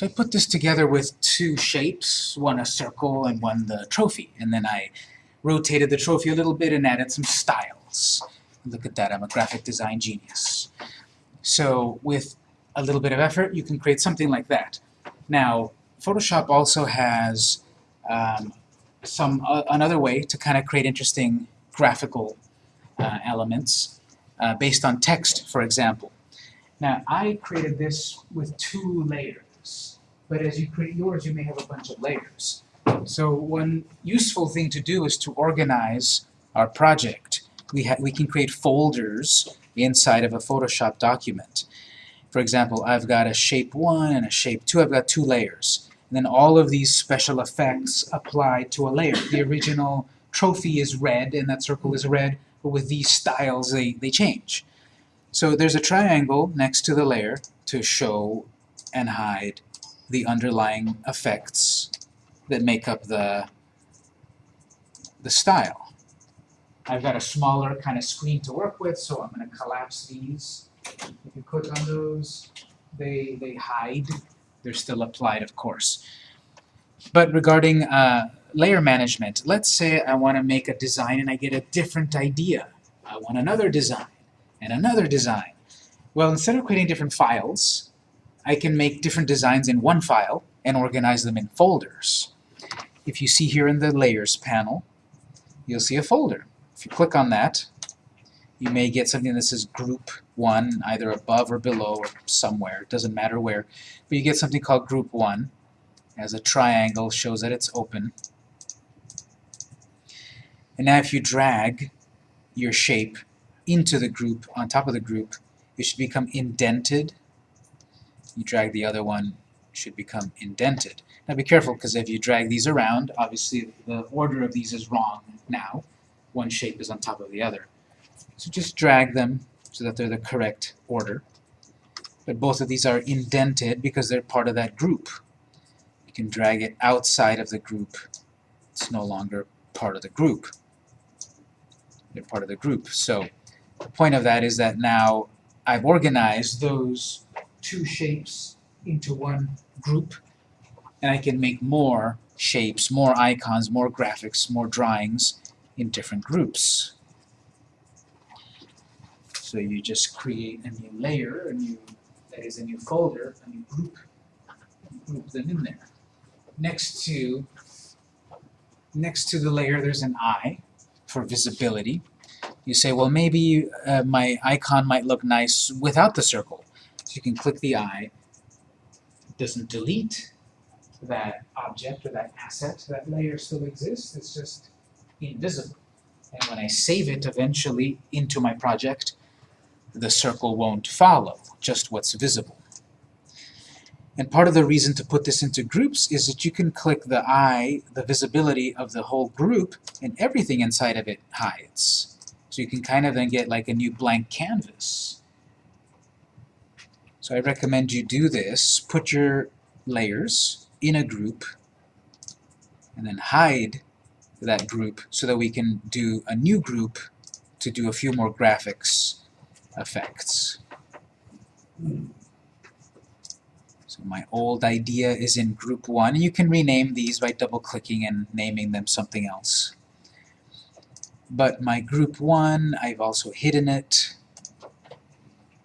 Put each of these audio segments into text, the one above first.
So I put this together with two shapes, one a circle and one the trophy, and then I rotated the trophy a little bit and added some styles. Look at that, I'm a graphic design genius. So with a little bit of effort, you can create something like that. Now, Photoshop also has um, some uh, another way to kind of create interesting graphical uh, elements uh, based on text, for example. Now, I created this with two layers, but as you create yours, you may have a bunch of layers. So one useful thing to do is to organize our project. We, we can create folders inside of a Photoshop document. For example, I've got a shape 1 and a shape 2. I've got two layers. And then all of these special effects apply to a layer. The original trophy is red, and that circle is red, but with these styles, they, they change. So there's a triangle next to the layer to show and hide the underlying effects that make up the, the style. I've got a smaller kind of screen to work with, so I'm going to collapse these. If you click on those, they, they hide. They're still applied, of course. But regarding uh, layer management, let's say I want to make a design and I get a different idea. I want another design and another design. Well, instead of creating different files, I can make different designs in one file and organize them in folders. If you see here in the Layers panel, you'll see a folder. If you click on that, you may get something that says Group 1, either above or below or somewhere, it doesn't matter where, but you get something called Group 1 as a triangle shows that it's open. And now if you drag your shape into the group, on top of the group, it should become indented. You drag the other one, should become indented. Now be careful, because if you drag these around, obviously the order of these is wrong now. One shape is on top of the other. So just drag them so that they're the correct order. But both of these are indented because they're part of that group. You can drag it outside of the group. It's no longer part of the group. They're part of the group. So the point of that is that now I've organized those two shapes into one group and I can make more shapes, more icons, more graphics, more drawings in different groups. So you just create a new layer, a new, that is a new folder, a new group, group them in there. Next to, next to the layer there's an eye for visibility. You say, well maybe uh, my icon might look nice without the circle. So you can click the eye. It doesn't delete that object or that asset. That layer still exists, it's just invisible. And when I save it eventually into my project, the circle won't follow, just what's visible. And part of the reason to put this into groups is that you can click the eye, the visibility of the whole group, and everything inside of it hides. So you can kind of then get like a new blank canvas. So I recommend you do this. Put your layers in a group, and then hide that group so that we can do a new group to do a few more graphics effects. So my old idea is in group 1, you can rename these by double-clicking and naming them something else. But my group 1, I've also hidden it.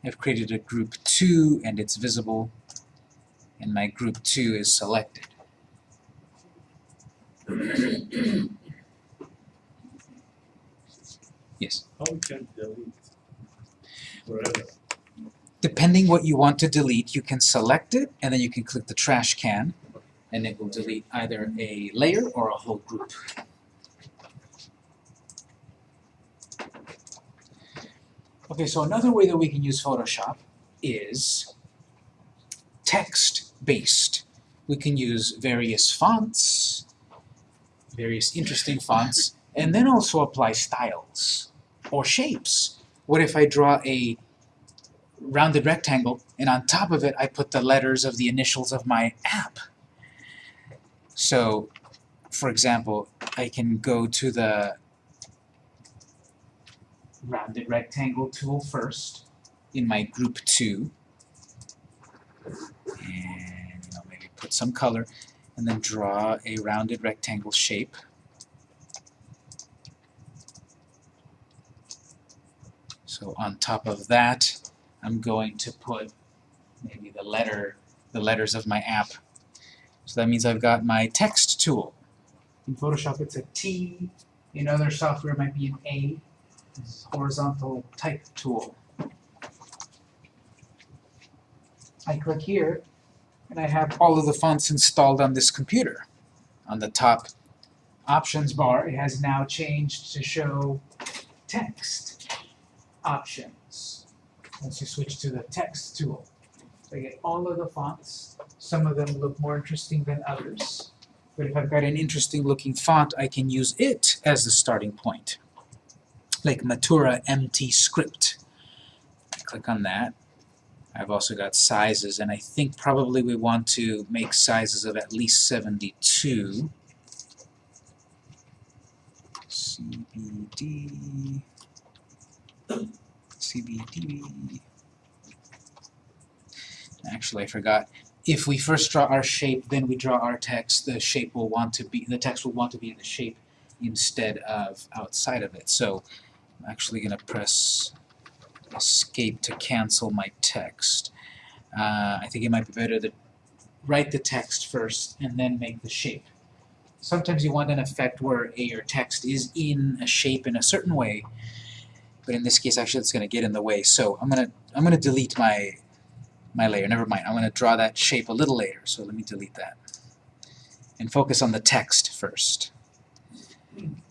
I've created a group 2, and it's visible, and my group 2 is selected. yes? How we can delete forever? Depending what you want to delete, you can select it, and then you can click the trash can, and it will delete either a layer or a whole group. Okay, so another way that we can use Photoshop is text-based. We can use various fonts, various interesting fonts, and then also apply styles or shapes. What if I draw a rounded rectangle and on top of it I put the letters of the initials of my app? So, for example, I can go to the rounded rectangle tool first in my group 2 and you know maybe put some color, and then draw a rounded rectangle shape. So on top of that, I'm going to put maybe the letter, the letters of my app. So that means I've got my text tool. In Photoshop it's a T, in other software it might be an A. This horizontal type tool. I click here, and I have all of the fonts installed on this computer. On the top options bar, it has now changed to show text options. Once you switch to the text tool, I get all of the fonts. Some of them look more interesting than others. But if I've got an interesting looking font, I can use it as the starting point. Like Matura MT Script. Click on that. I've also got sizes, and I think probably we want to make sizes of at least 72. CBD, CBD. Actually, I forgot. If we first draw our shape, then we draw our text, the shape will want to be, the text will want to be in the shape instead of outside of it. So I'm actually going to press escape to cancel my text. Uh, I think it might be better to write the text first and then make the shape. Sometimes you want an effect where a, your text is in a shape in a certain way, but in this case actually it's going to get in the way. So I'm going to I'm going to delete my my layer. Never mind. I'm going to draw that shape a little later. So let me delete that and focus on the text first. I'm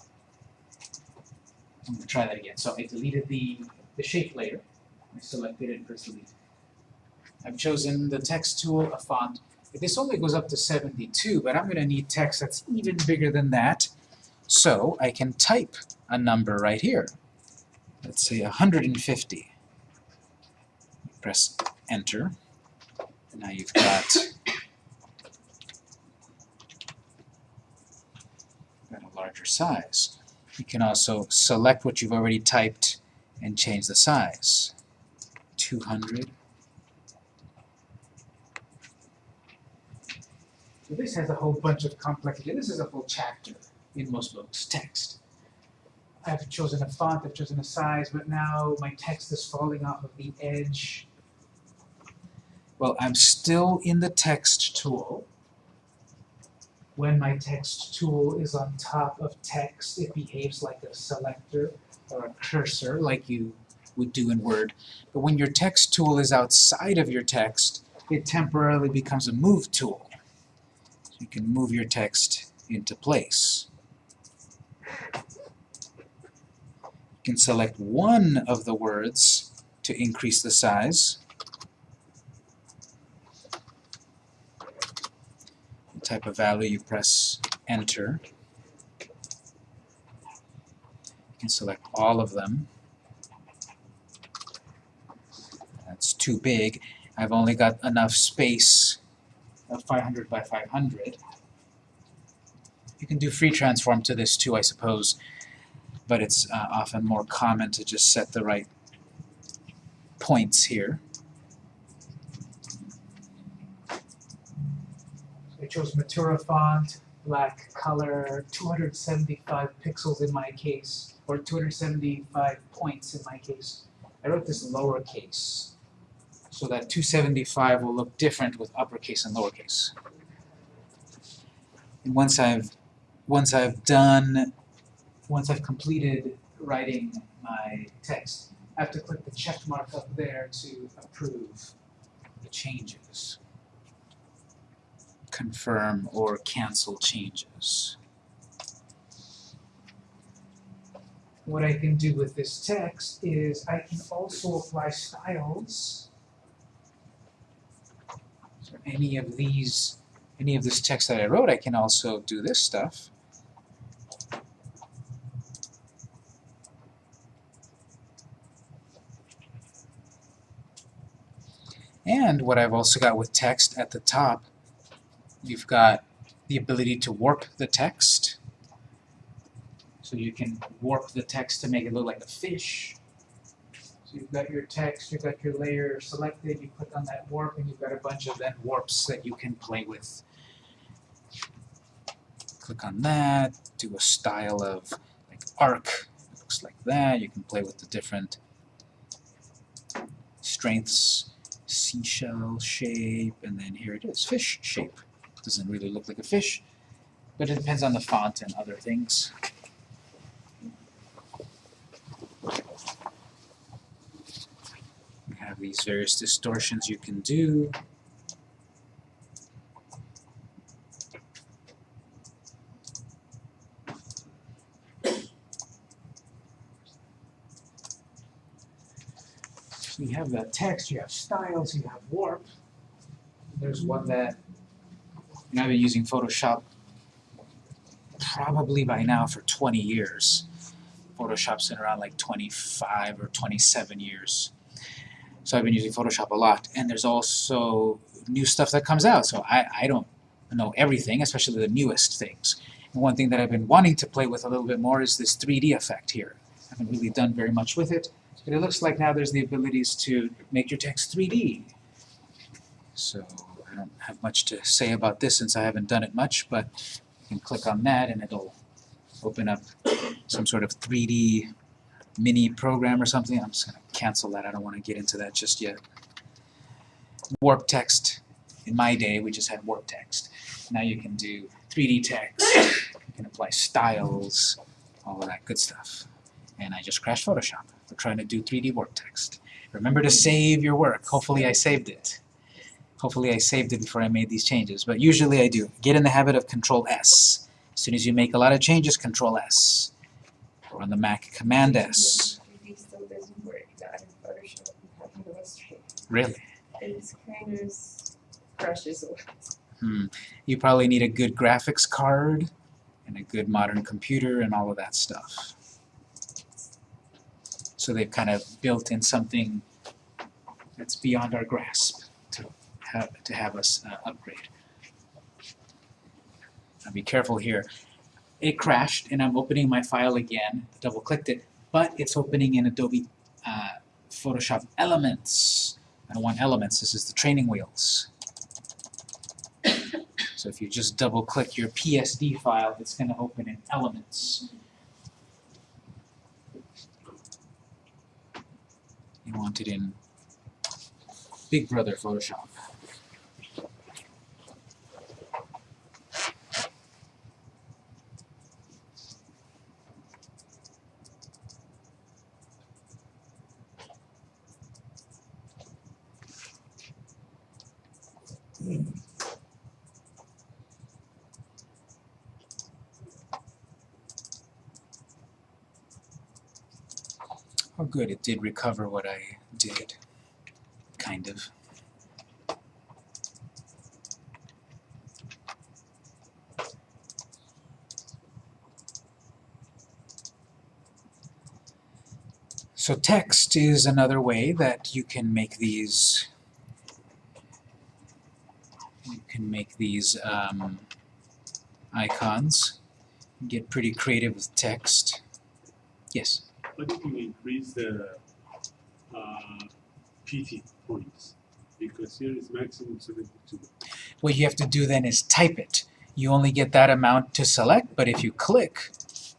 going to try that again. So I deleted the the shape layer. I selected it and press delete. I've chosen the text tool, a font. This only goes up to 72, but I'm going to need text that's even bigger than that. So I can type a number right here. Let's say 150. Press enter. And Now you've got a larger size. You can also select what you've already typed and change the size. 200. So this has a whole bunch of complexity. This is a full chapter in most books, text. I've chosen a font, I've chosen a size, but now my text is falling off of the edge. Well, I'm still in the text tool. When my text tool is on top of text, it behaves like a selector or a cursor like you would do in Word. But when your text tool is outside of your text, it temporarily becomes a move tool. So you can move your text into place. You can select one of the words to increase the size. Type of value, you press enter. You can select all of them. That's too big. I've only got enough space of 500 by 500. You can do free transform to this too, I suppose, but it's uh, often more common to just set the right points here. Chose Matura font, black color, 275 pixels in my case, or 275 points in my case. I wrote this lowercase, so that 275 will look different with uppercase and lowercase. And once I've once I've done, once I've completed writing my text, I have to click the check mark up there to approve the changes confirm or cancel changes. What I can do with this text is I can also apply styles. So any of these, any of this text that I wrote, I can also do this stuff. And what I've also got with text at the top You've got the ability to warp the text. So you can warp the text to make it look like a fish. So you've got your text, you've got your layer selected, you click on that warp, and you've got a bunch of then warps that you can play with Click on that, do a style of like arc, it looks like that. You can play with the different strengths, seashell shape, and then here it is, fish shape. Doesn't really look like a fish, but it depends on the font and other things. You have these various distortions you can do. You have the text, you have styles, you have warp. There's one that, and I've been using Photoshop probably by now for 20 years. Photoshop's been around like 25 or 27 years. So I've been using Photoshop a lot. And there's also new stuff that comes out. So I, I don't know everything, especially the newest things. And one thing that I've been wanting to play with a little bit more is this 3D effect here. I haven't really done very much with it. But it looks like now there's the abilities to make your text 3D. So I don't have much to say about this since I haven't done it much, but you can click on that and it'll open up some sort of 3D mini program or something. I'm just going to cancel that. I don't want to get into that just yet. Warp text. In my day, we just had warp text. Now you can do 3D text. You can apply styles, all of that good stuff. And I just crashed Photoshop. We're trying to do 3D warp text. Remember to save your work. Hopefully I saved it. Hopefully I saved it before I made these changes, but usually I do. Get in the habit of Control S. As soon as you make a lot of changes, Control S. Or on the Mac, Command S. 3D still doesn't work Photoshop. You have to illustrate. Really? It's kind of crashes a. Hmm. You probably need a good graphics card and a good modern computer and all of that stuff. So they've kind of built in something that's beyond our grasp have, to have us uh, upgrade. Now be careful here. It crashed and I'm opening my file again, double clicked it, but it's opening in Adobe uh, Photoshop Elements. I don't want Elements, this is the training wheels. So if you just double click your PSD file, it's going to open in Elements. You want it in Big Brother Photoshop. Oh good, it did recover what I did. Kind of. So text is another way that you can make these you can make these um, icons. Get pretty creative with text. Yes? You increase the uh, PT points? Because here is maximum 72. What you have to do then is type it. You only get that amount to select, but if you click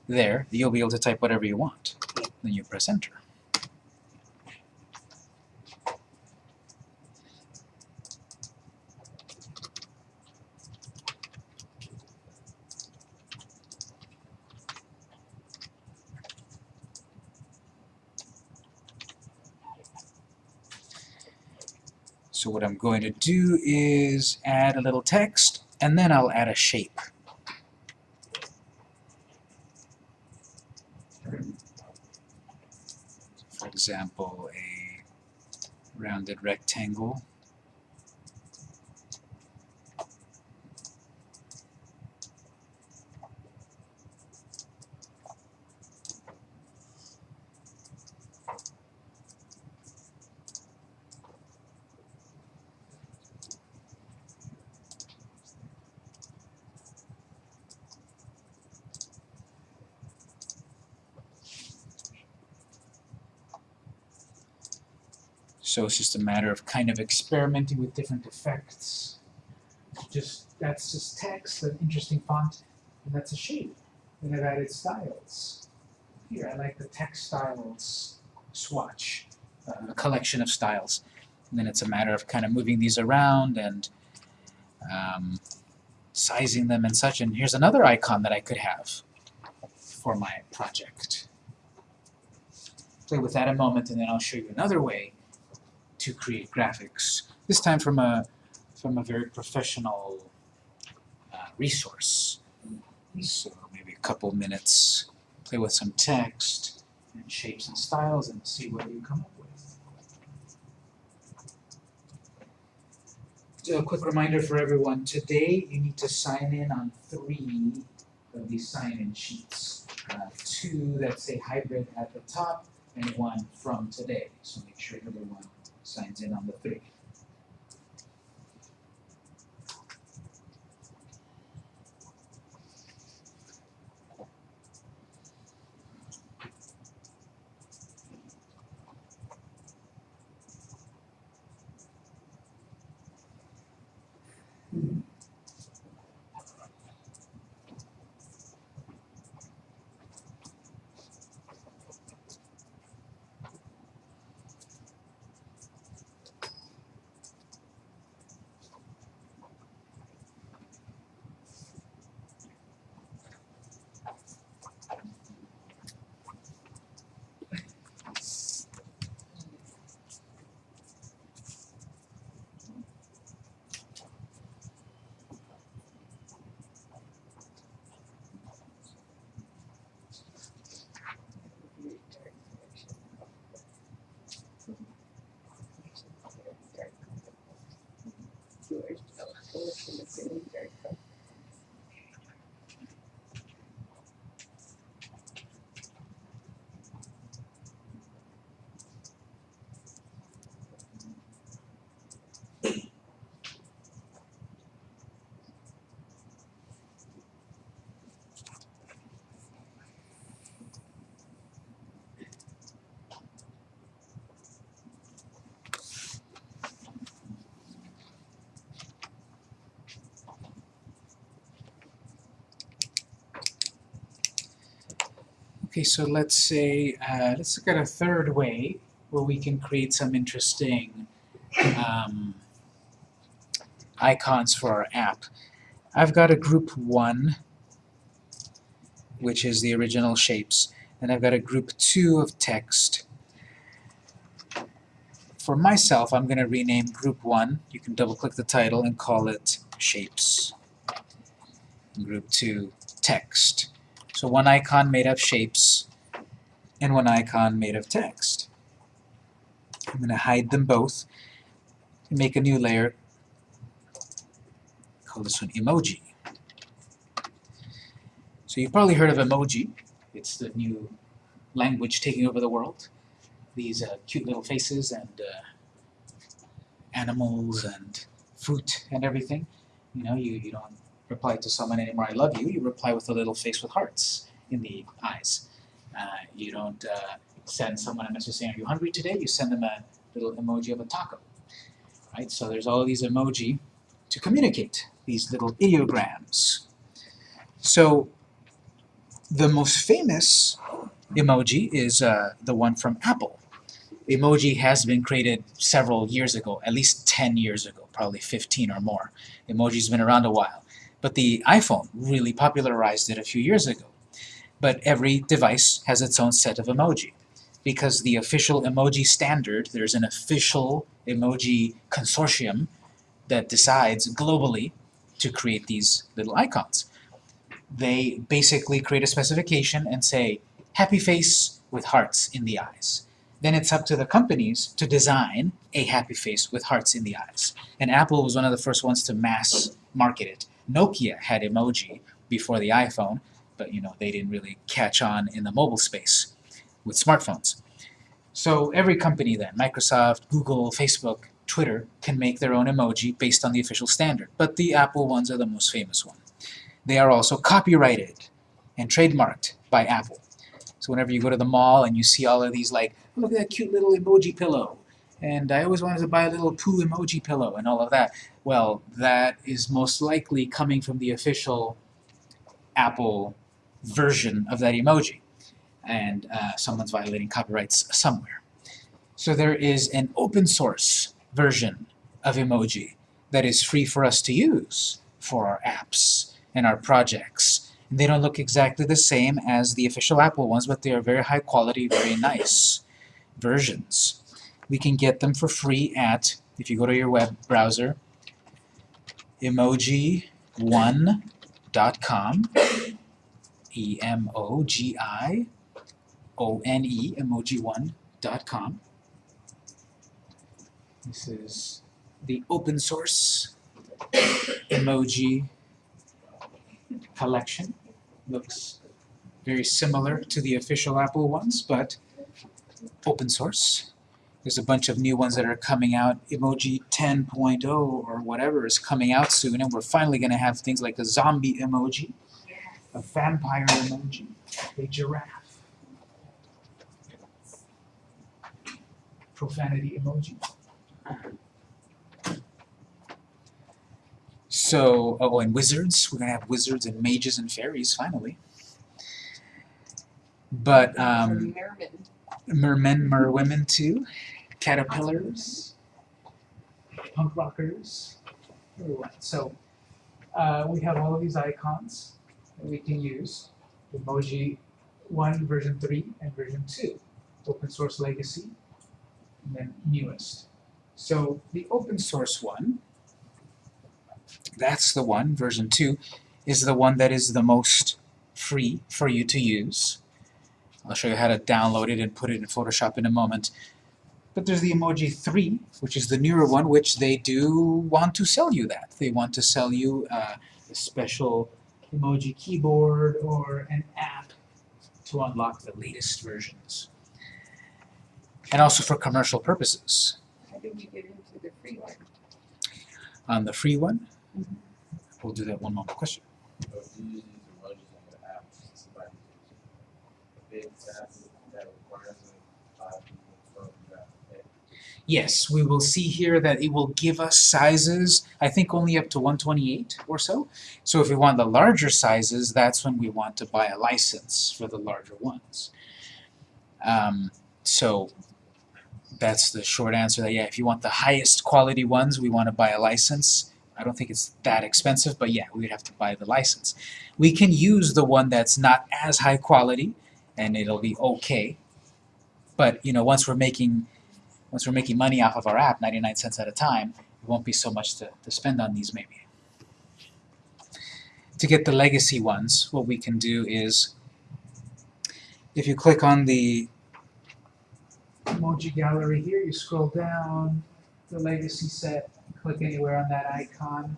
there, you'll be able to type whatever you want. Then you press enter. So what I'm going to do is add a little text, and then I'll add a shape. For example, a rounded rectangle. So it's just a matter of kind of experimenting with different effects just that's just text, an interesting font, and that's a shape. And I've added styles. Here, I like the text styles swatch, uh, a collection of styles. And then it's a matter of kind of moving these around and um, sizing them and such. And here's another icon that I could have for my project. Play with that a moment, and then I'll show you another way to create graphics. This time from a from a very professional uh, resource. So maybe a couple minutes, play with some text and shapes and styles, and see what you come up with. So a quick reminder for everyone, today you need to sign in on three of these sign-in sheets. Uh, two that say hybrid at the top, and one from today. So make sure everyone signs in on the 3. Okay, so let's say, uh, let's look at a third way where we can create some interesting um, icons for our app. I've got a group 1, which is the original shapes, and I've got a group 2 of text. For myself, I'm going to rename group 1, you can double-click the title and call it shapes. Group 2, text. So one icon made of shapes and one icon made of text. I'm going to hide them both and make a new layer. Call this one emoji. So you've probably heard of emoji. It's the new language taking over the world. These uh, cute little faces and uh, animals and fruit and everything. You know, you, you don't reply to someone anymore, I love you, you reply with a little face with hearts in the eyes. Uh, you don't uh, send someone a message saying, are you hungry today? You send them a little emoji of a taco. Right? So there's all these emoji to communicate, these little ideograms. So the most famous emoji is uh, the one from Apple. Emoji has been created several years ago, at least 10 years ago, probably 15 or more. Emoji's been around a while. But the iPhone really popularized it a few years ago. But every device has its own set of emoji. Because the official emoji standard, there's an official emoji consortium that decides globally to create these little icons. They basically create a specification and say, happy face with hearts in the eyes. Then it's up to the companies to design a happy face with hearts in the eyes. And Apple was one of the first ones to mass market it. Nokia had emoji before the iPhone, but you know they didn't really catch on in the mobile space with smartphones. So every company then, Microsoft, Google, Facebook, Twitter, can make their own emoji based on the official standard, but the Apple ones are the most famous one. They are also copyrighted and trademarked by Apple. So whenever you go to the mall and you see all of these like, look at that cute little emoji pillow, and I always wanted to buy a little poo emoji pillow and all of that. Well, that is most likely coming from the official Apple version of that emoji, and uh, someone's violating copyrights somewhere. So there is an open source version of emoji that is free for us to use for our apps and our projects. And they don't look exactly the same as the official Apple ones, but they are very high quality, very nice versions. We can get them for free at, if you go to your web browser, emojione.com, E-M-O-G-I-O-N-E, emojione.com. This is the open source emoji collection. Looks very similar to the official Apple ones, but open source. There's a bunch of new ones that are coming out. Emoji 10.0 or whatever is coming out soon, and we're finally going to have things like a zombie emoji, a vampire emoji, a giraffe, profanity emoji. So, oh, and wizards. We're going to have wizards and mages and fairies, finally. But, um, Merman. mermen, merwomen too, caterpillars, punk rockers. So uh, we have all of these icons that we can use. Emoji 1, version 3, and version 2. Open source legacy, and then newest. So the open source one, that's the one, version 2, is the one that is the most free for you to use. I'll show you how to download it and put it in Photoshop in a moment. But there's the Emoji 3, which is the newer one, which they do want to sell you that. They want to sell you uh, a special emoji keyboard or an app to unlock the latest versions. And also for commercial purposes. How did we get into the free one? On the free one, we'll do that one more question. But if you use these emojis on your app, somebody uses a big app that requires a lot of people from that. Yes, we will see here that it will give us sizes, I think only up to 128 or so. So if we want the larger sizes, that's when we want to buy a license for the larger ones. Um, so that's the short answer that yeah, if you want the highest quality ones, we want to buy a license. I don't think it's that expensive, but yeah, we would have to buy the license. We can use the one that's not as high quality, and it'll be okay. But you know, once we're making once we're making money off of our app, 99 cents at a time, it won't be so much to, to spend on these maybe. To get the legacy ones, what we can do is, if you click on the emoji gallery here, you scroll down, the legacy set, click anywhere on that icon.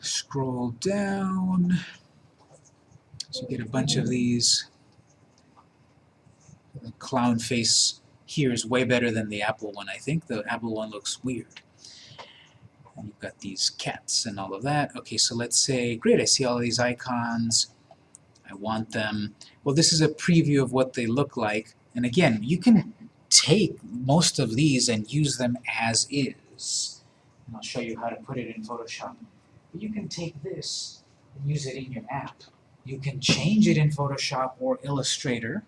Scroll down, so you get a bunch of these the clown face here is way better than the Apple one, I think. The Apple one looks weird. And you've got these cats and all of that. Okay, so let's say, great, I see all these icons. I want them. Well, this is a preview of what they look like. And again, you can take most of these and use them as is. And I'll show you how to put it in Photoshop. But you can take this and use it in your app. You can change it in Photoshop or Illustrator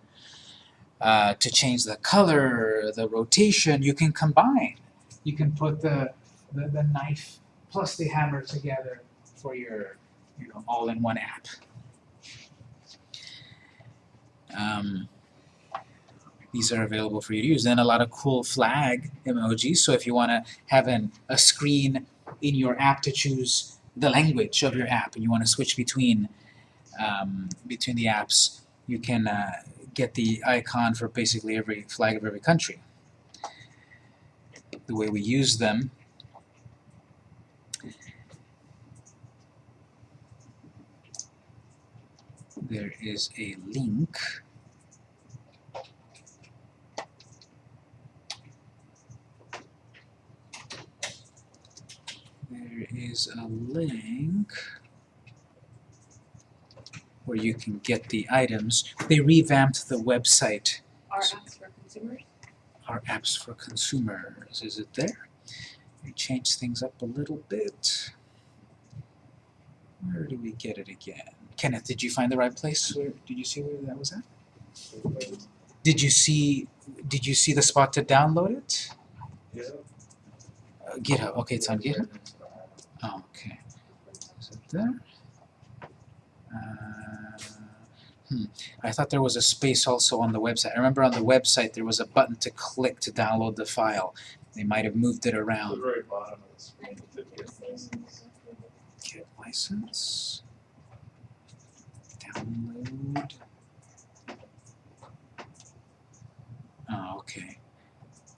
uh, to change the color, the rotation, you can combine. You can put the, the, the knife plus the hammer together for your you know, all-in-one app. Um, these are available for you to use. Then a lot of cool flag emojis. So if you want to have an, a screen in your app to choose the language of your app and you want to switch between um, between the apps, you can uh, get the icon for basically every flag of every country. The way we use them there is a link there is a link where you can get the items. They revamped the website, Our apps for consumers? our apps for consumers. Is it there? We changed things up a little bit. Where do we get it again? Kenneth, did you find the right place? Where, did you see where that was at? Did you see, did you see the spot to download it? Yeah. Uh, GitHub, okay, it's on GitHub? Oh, okay. Is it there? Uh, hmm, I thought there was a space also on the website. I remember on the website there was a button to click to download the file. They might have moved it The around. very bottom of the screen. Get license. Download. Oh, okay.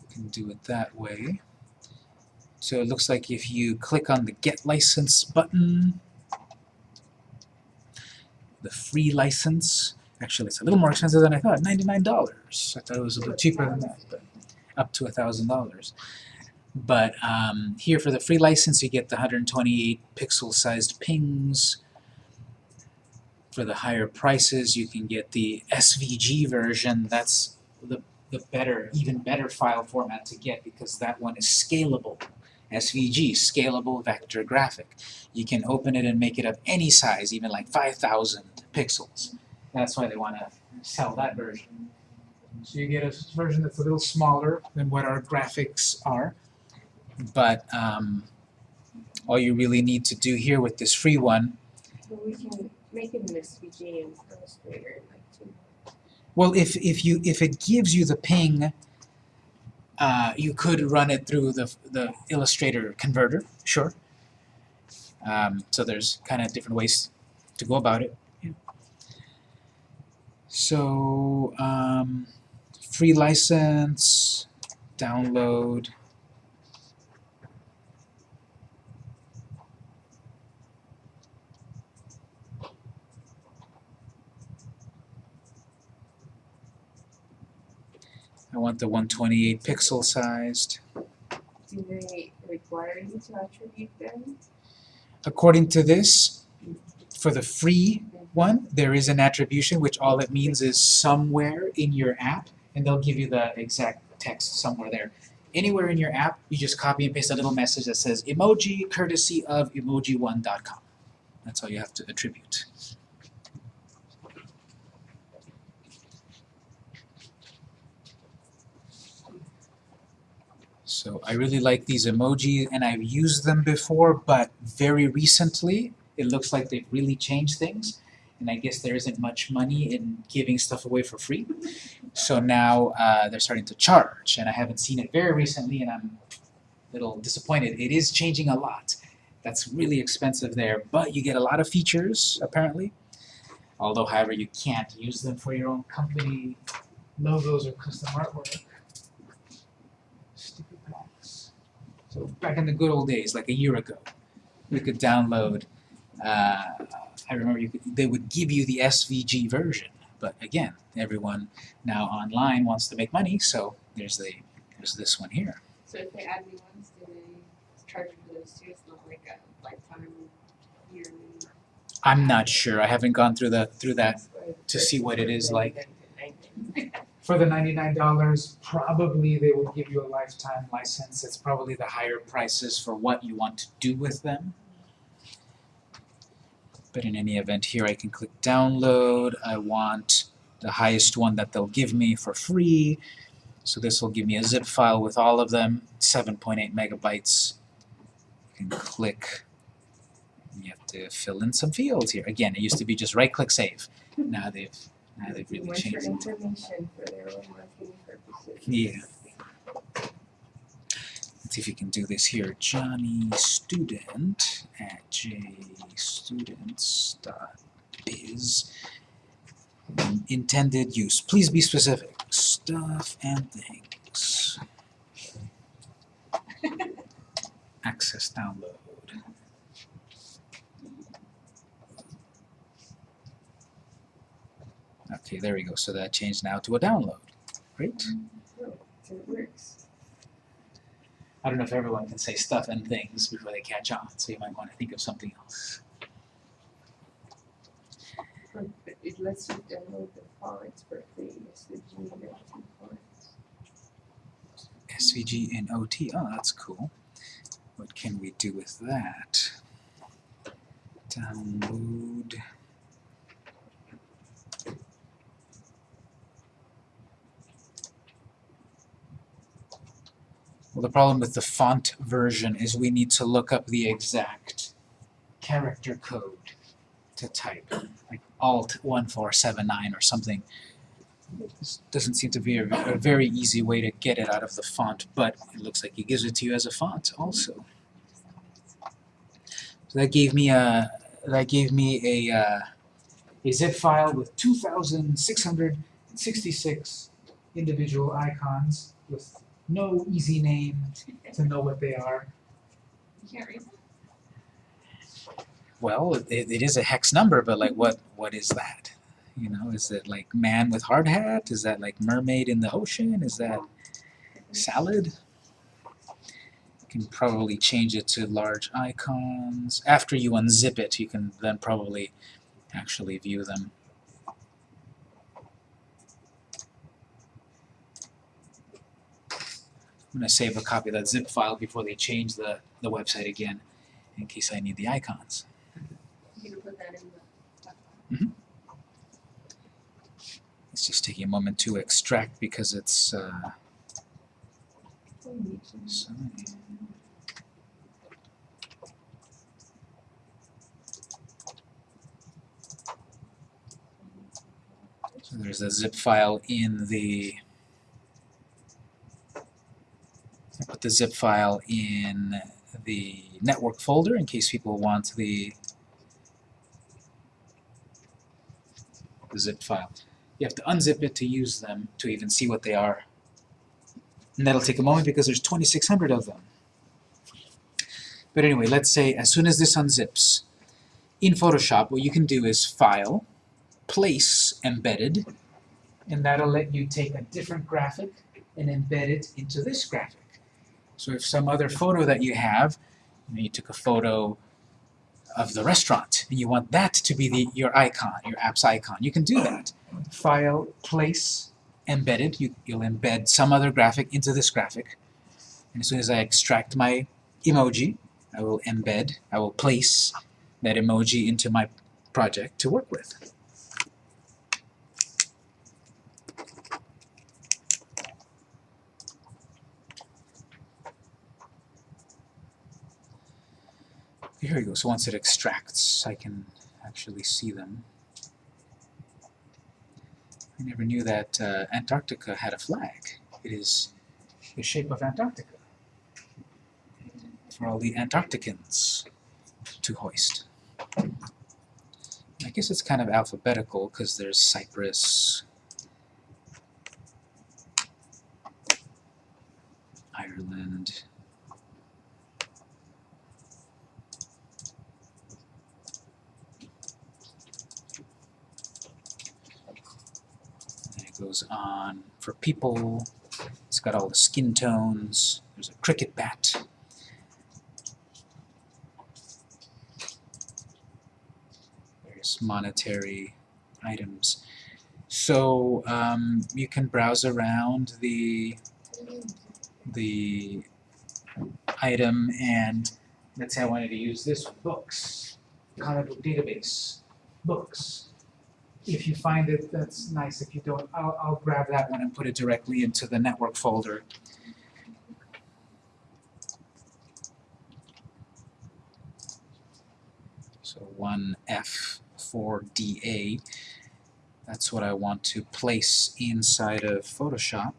You can do it that way. So it looks like if you click on the Get License button, the free license, actually it's a little more expensive than I thought, $99. I thought it was a little cheaper than that, but up to $1,000. But um, here for the free license you get the 128 pixel sized PNGs. For the higher prices you can get the SVG version, that's the, the better, even better file format to get because that one is scalable. SVG, Scalable Vector Graphic. You can open it and make it of any size, even like 5,000 pixels. That's why they want to sell that version. So you get a version that's a little smaller than what our graphics are, but um, all you really need to do here with this free one, So we can make it an SVG in Illustrator in like two well, if if you if it gives you the PNG, uh, you could run it through the the Illustrator converter, sure. Um, so there's kind of different ways to go about it. So um, free license, download. I want the 128 pixel sized. Do they require you to attribute them? According to this, for the free one, there is an attribution, which all it means is somewhere in your app, and they'll give you the exact text somewhere there. Anywhere in your app, you just copy and paste a little message that says emoji courtesy of emojione.com. That's all you have to attribute. So I really like these emoji and I've used them before, but very recently it looks like they've really changed things. And I guess there isn't much money in giving stuff away for free. So now uh, they're starting to charge, and I haven't seen it very recently, and I'm a little disappointed. It is changing a lot. That's really expensive there, but you get a lot of features, apparently. Although, however, you can't use them for your own company logos or custom artwork. Back in the good old days, like a year ago, we could download. Uh, I remember you could, they would give you the SVG version, but again, everyone now online wants to make money, so there's the there's this one here. So if they add new ones, do they charge for those too? It's not like a lifetime, yearly. I'm not sure. I haven't gone through the through that to see what it is like. For the ninety-nine dollars, probably they will give you a lifetime license. It's probably the higher prices for what you want to do with them. But in any event, here I can click download. I want the highest one that they'll give me for free. So this will give me a zip file with all of them, 7.8 megabytes. You can click. You have to fill in some fields here. Again, it used to be just right-click save. Now they've now they've really changed it. for their own purposes. Yeah. Let's see if you can do this here. Johnny student at jstudents.biz. Intended use. Please be specific. Stuff and things. Access download. Okay, there we go. So that changed now to a download. Great. So it works. I don't know if everyone can say stuff and things before they catch on, so you might want to think of something else. For let's just download the free, SVG and everything fonts. SVG and OT. Oh, that's cool. What can we do with that? Download. Well, the problem with the font version is we need to look up the exact character code to type, like Alt 1479 or something. This doesn't seem to be a, a very easy way to get it out of the font, but it looks like he gives it to you as a font also. So that gave me a that gave me a uh, a zip file with 2,666 individual icons with no easy name to know what they are. You can't read that? Well, it, it is a hex number, but like what what is that? You know, is it like man with hard hat? Is that like mermaid in the ocean? Is that salad? You can probably change it to large icons. After you unzip it, you can then probably actually view them. I'm going to save a copy of that zip file before they change the, the website again, in case I need the icons. You can put that in the. It's just taking a moment to extract because it's uh, so So there's a zip file in the I the zip file in the network folder in case people want the, the zip file. You have to unzip it to use them to even see what they are. And that'll take a moment because there's 2,600 of them. But anyway, let's say as soon as this unzips, in Photoshop what you can do is File, Place Embedded, and that'll let you take a different graphic and embed it into this graphic. So if some other photo that you have, you, know, you took a photo of the restaurant, and you want that to be the, your icon, your app's icon, you can do that. File, Place, Embedded, you, you'll embed some other graphic into this graphic. And as soon as I extract my emoji, I will embed, I will place that emoji into my project to work with. Here we go, so once it extracts, I can actually see them. I never knew that uh, Antarctica had a flag. It is the shape of Antarctica for all the Antarcticans to hoist. I guess it's kind of alphabetical because there's Cyprus, Ireland, and it goes on for people. It's got all the skin tones. There's a cricket bat. There's monetary items. So um, you can browse around the the item and let's say I wanted to use this books, comic book database, books. If you find it, that's nice. If you don't, I'll, I'll grab that one and put it directly into the network folder. So 1F4DA, that's what I want to place inside of Photoshop.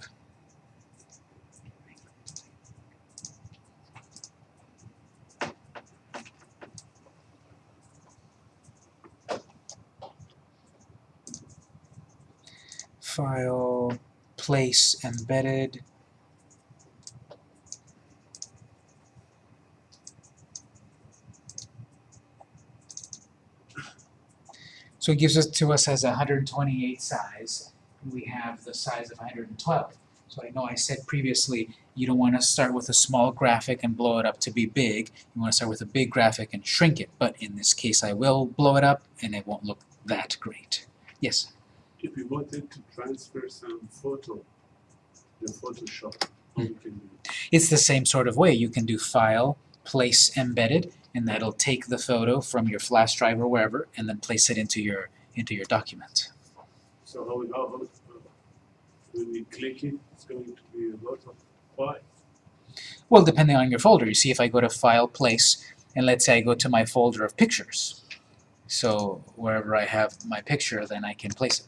File, place embedded. So it gives it to us as 128 size. We have the size of 112. So I know I said previously you don't want to start with a small graphic and blow it up to be big. You want to start with a big graphic and shrink it. But in this case I will blow it up and it won't look that great. Yes. If we wanted to transfer some photo, the Photoshop, how hmm. we can do it? It's the same sort of way. You can do file, place embedded, and that'll take the photo from your flash drive or wherever, and then place it into your into your document. So how, we- how, how, when we click it, it's going to be a lot of files. Well, depending on your folder. You see, if I go to File, Place, and let's say I go to my folder of pictures. So wherever I have my picture, then I can place it.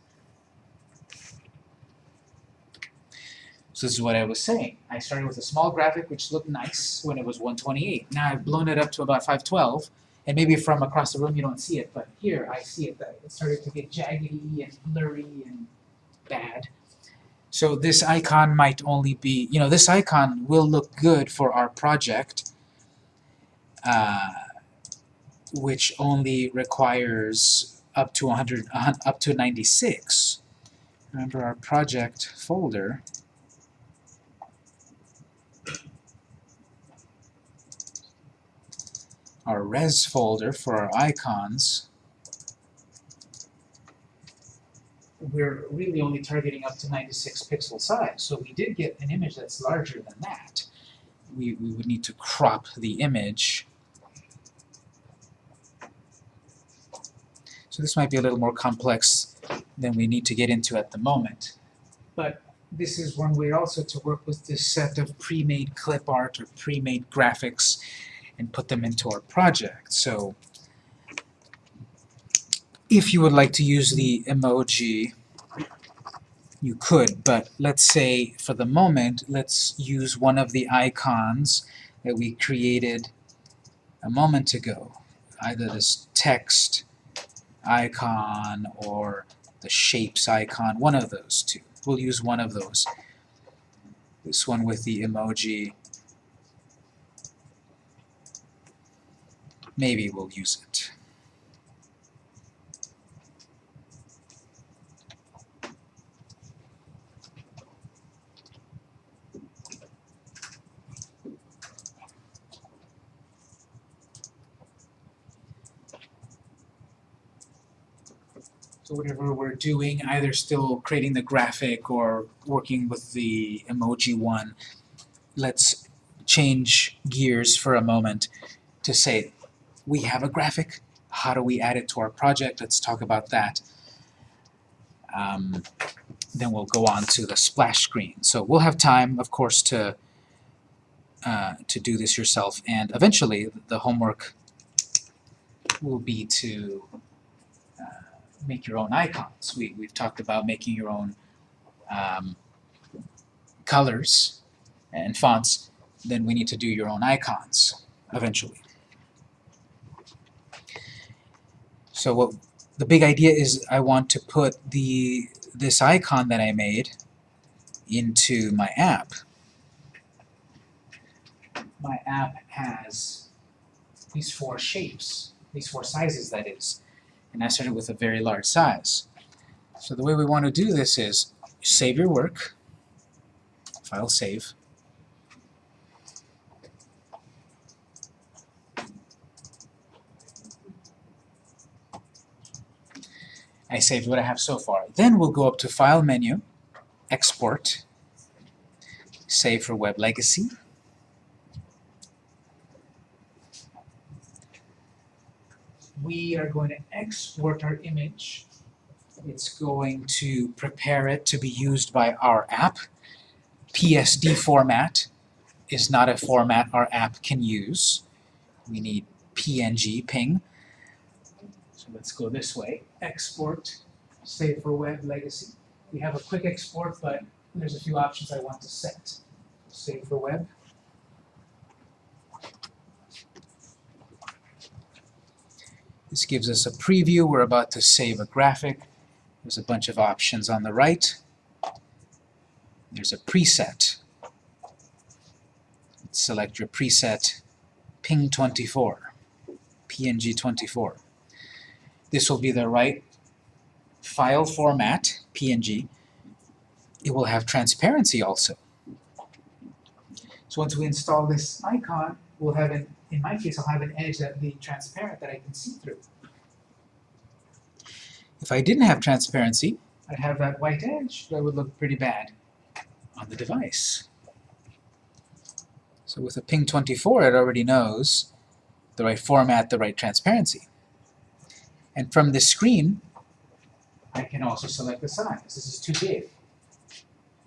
So this is what I was saying. I started with a small graphic which looked nice when it was 128. Now I've blown it up to about 512, and maybe from across the room you don't see it, but here I see it it started to get jaggedy and blurry and bad. So this icon might only be, you know, this icon will look good for our project, uh, which only requires up to 100, a up to 96. Remember our project folder. Our res folder for our icons. we're really only targeting up to 96 pixel size. So we did get an image that's larger than that. We, we would need to crop the image. So this might be a little more complex than we need to get into at the moment. But this is one way also to work with this set of pre-made clip art or pre-made graphics and put them into our project. So if you would like to use the emoji, you could, but let's say for the moment, let's use one of the icons that we created a moment ago. Either this text icon or the shapes icon, one of those two. We'll use one of those. This one with the emoji. Maybe we'll use it. So whatever we're doing, either still creating the graphic or working with the emoji one, let's change gears for a moment to say, we have a graphic, how do we add it to our project? Let's talk about that. Um, then we'll go on to the splash screen. So we'll have time, of course, to uh, to do this yourself, and eventually the homework will be to uh, make your own icons. We, we've talked about making your own um, colors and fonts, then we need to do your own icons eventually. So what the big idea is I want to put the this icon that I made into my app. My app has these four shapes, these four sizes that is and I started with a very large size. So the way we want to do this is save your work, file save, I saved what I have so far. Then we'll go up to File menu, Export, Save for Web Legacy, we are going to export our image. It's going to prepare it to be used by our app. PSD format is not a format our app can use. We need PNG, ping. So let's go this way. Export, save for web legacy. We have a quick export, but there's a few options I want to set. Save for web. This gives us a preview. We're about to save a graphic. There's a bunch of options on the right. There's a preset. Select your preset, ping24, png24. This will be the right file format, png. It will have transparency also. So once we install this icon, we'll have an in my case, I'll have an edge that will be transparent that I can see through. If I didn't have transparency, I'd have that white edge that would look pretty bad on the device. So with a ping 24, it already knows the right format, the right transparency. And from this screen, I can also select the size. This is too big.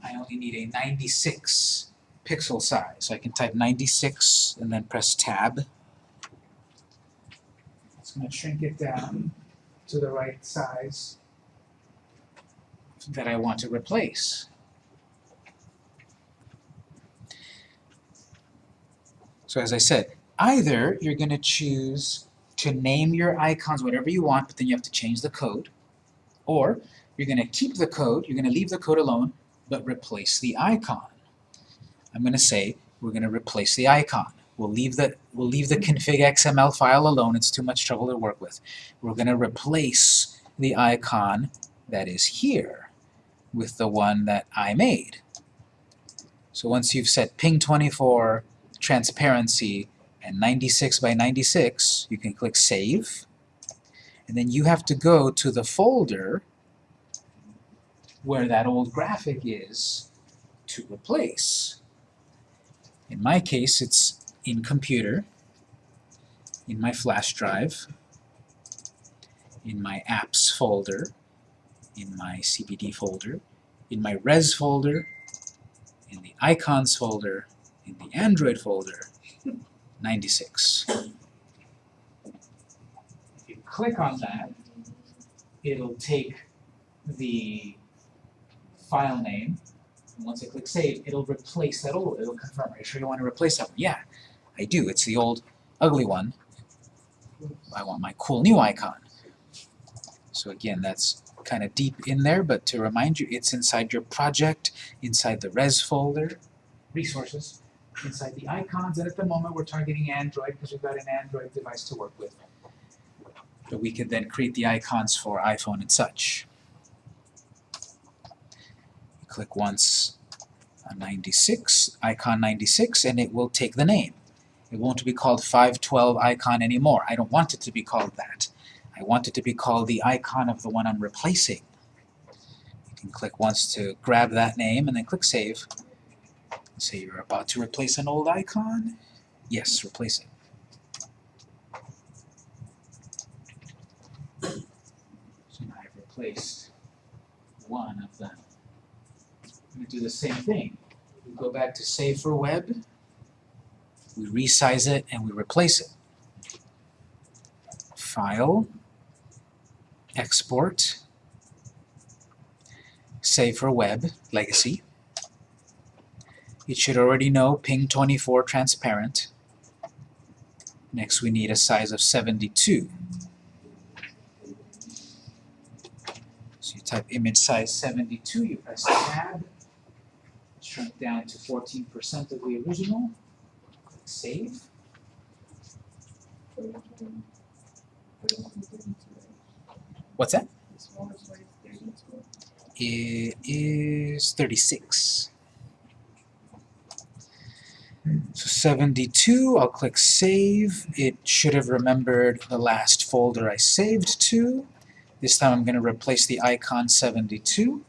I only need a 96 pixel size. So I can type 96 and then press tab. It's going to shrink it down to the right size that I want to replace. So as I said, either you're going to choose to name your icons whatever you want, but then you have to change the code, or you're going to keep the code, you're going to leave the code alone, but replace the icon. I'm going to say we're going to replace the icon. We'll leave the we'll leave the config XML file alone. It's too much trouble to work with. We're going to replace the icon that is here with the one that I made. So once you've set ping 24, transparency, and 96 by 96, you can click Save. And then you have to go to the folder where that old graphic is to replace. In my case, it's in Computer, in my flash drive, in my Apps folder, in my CPD folder, in my Res folder, in the Icons folder, in the Android folder, 96. If you click on that, it'll take the file name, and once I click Save, it'll replace that old, it'll confirm, are you sure you want to replace that one? Yeah, I do, it's the old ugly one. I want my cool new icon. So again, that's kind of deep in there, but to remind you, it's inside your project, inside the res folder, resources, inside the icons, and at the moment we're targeting Android because we've got an Android device to work with. But we could then create the icons for iPhone and such. Click once on 96, icon 96, and it will take the name. It won't be called 512 icon anymore. I don't want it to be called that. I want it to be called the icon of the one I'm replacing. You can click once to grab that name and then click Save. Say you're about to replace an old icon. Yes, replace it. So now I've replaced one of them. I'm going to do the same thing. We go back to Save for Web, we resize it, and we replace it. File, Export, Save for Web, Legacy. It should already know ping 24 transparent. Next we need a size of 72. So you type image size 72, you press tab, shrunk down to 14% of the original, click save. What's that? It is 36. So 72, I'll click Save. It should have remembered the last folder I saved to. This time I'm going to replace the icon 72.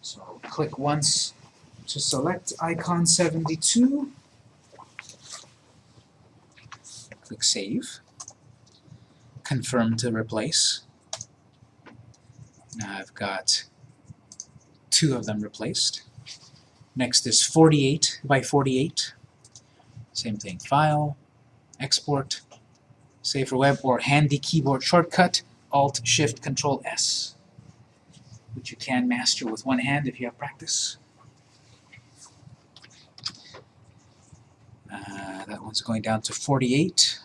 So I'll click once to select icon 72. Click Save. Confirm to replace. Now I've got two of them replaced. Next is 48 by 48. Same thing, File, Export, Save for Web, or handy keyboard shortcut, Alt, Shift, Control, S, which you can master with one hand if you have practice. Uh, that one's going down to 48.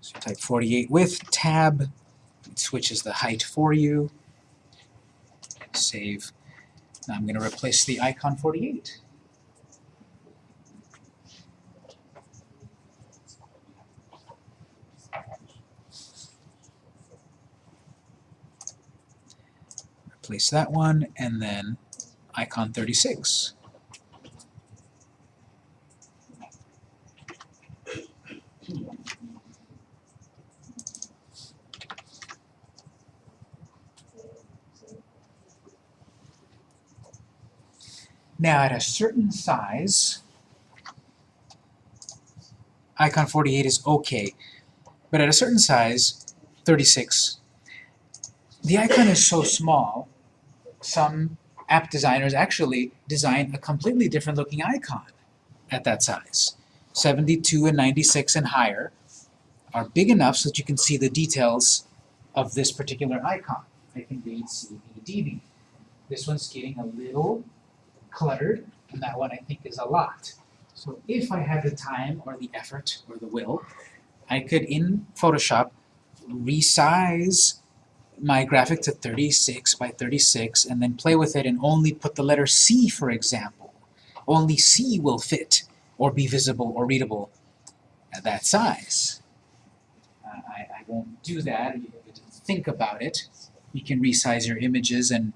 So type 48 with Tab, switches the height for you. Save. Now I'm going to replace the icon 48. Replace that one, and then icon 36. Now at a certain size, icon 48 is okay, but at a certain size, 36, the icon is so small, some app designers actually design a completely different looking icon at that size. 72 and 96 and higher are big enough so that you can see the details of this particular icon. I can read CBDB. This one's getting a little cluttered, and that one I think is a lot. So if I had the time or the effort or the will, I could in Photoshop resize my graphic to 36 by 36 and then play with it and only put the letter C, for example. Only C will fit or be visible or readable at that size. Uh, I, I won't do that. You have to think about it. You can resize your images and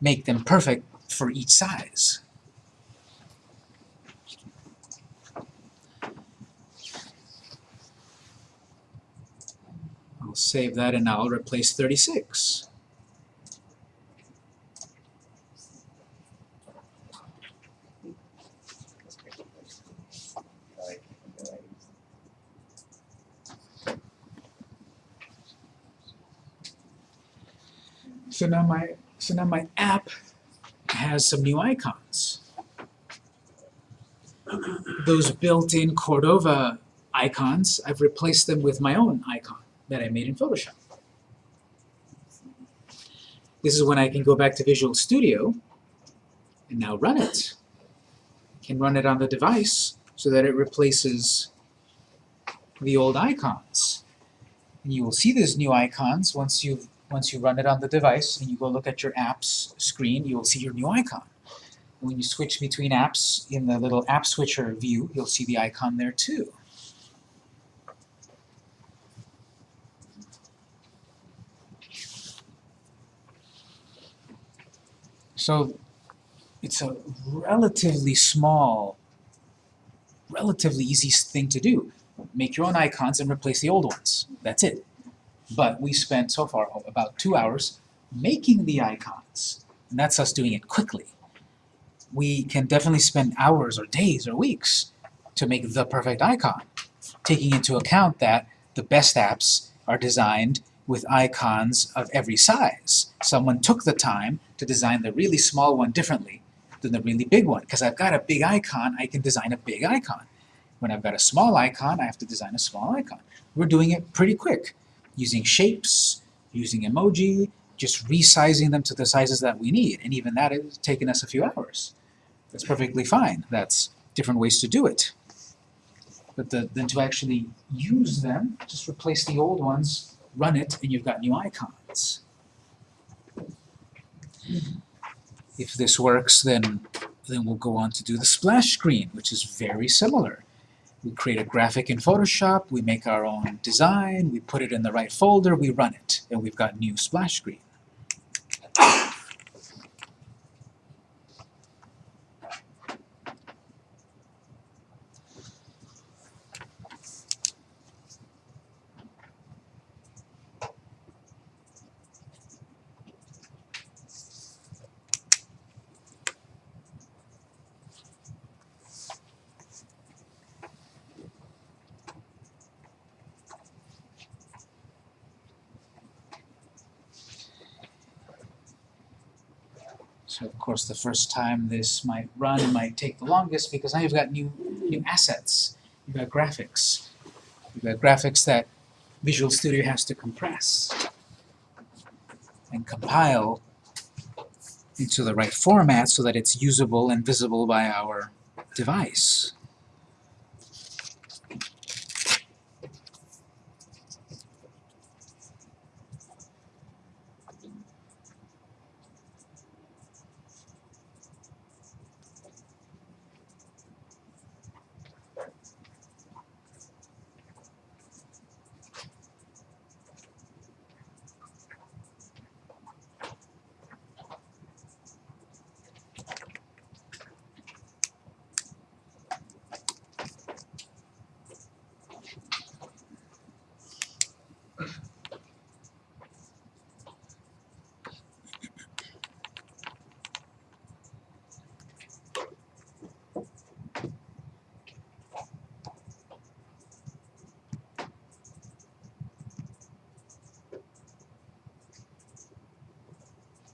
make them perfect for each size. I'll save that and I'll replace 36. Like, like, So now my so now my app has some new icons. Those built-in Cordova icons, I've replaced them with my own icon that I made in Photoshop. This is when I can go back to Visual Studio and now run it. Can run it on the device so that it replaces the old icons. And you will see these new icons once you've once you run it on the device and you go look at your apps screen, you will see your new icon. When you switch between apps in the little app switcher view, you'll see the icon there too. So it's a relatively small, relatively easy thing to do. Make your own icons and replace the old ones. That's it. But we spent so far about two hours making the icons. And that's us doing it quickly. We can definitely spend hours or days or weeks to make the perfect icon, taking into account that the best apps are designed with icons of every size. Someone took the time to design the really small one differently than the really big one. Because I've got a big icon, I can design a big icon. When I've got a small icon, I have to design a small icon. We're doing it pretty quick using shapes, using emoji, just resizing them to the sizes that we need. And even that has taken us a few hours. That's perfectly fine. That's different ways to do it. But the, then to actually use them, just replace the old ones, run it, and you've got new icons. If this works, then, then we'll go on to do the splash screen, which is very similar. We create a graphic in Photoshop, we make our own design, we put it in the right folder, we run it, and we've got new splash screen. So of course the first time this might run might take the longest because now you've got new new assets. You've got graphics. You've got graphics that Visual Studio has to compress and compile into the right format so that it's usable and visible by our device.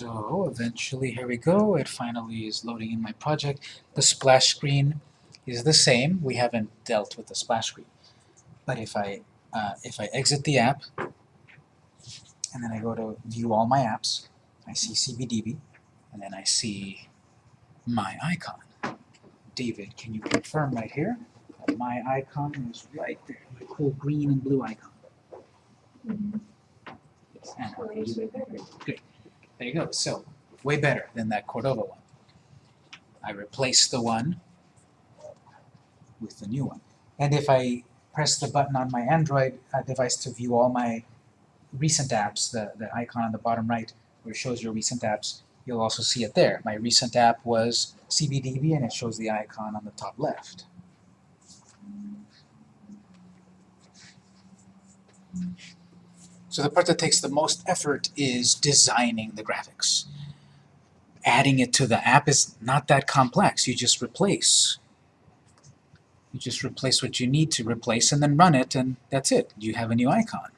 so eventually, here we go, it finally is loading in my project. The splash screen is the same, we haven't dealt with the splash screen. But if I, uh, if I exit the app, and then I go to view all my apps, I see CBDB, and then I see my icon. David, can you confirm right here that my icon is right there, my cool green and blue icon? Yes, Anna, can there you go. So, way better than that Cordova one. I replaced the one with the new one. And if I press the button on my Android uh, device to view all my recent apps, the, the icon on the bottom right where it shows your recent apps, you'll also see it there. My recent app was CBDB and it shows the icon on the top left. So the part that takes the most effort is designing the graphics. Adding it to the app is not that complex. You just replace. You just replace what you need to replace and then run it and that's it. You have a new icon.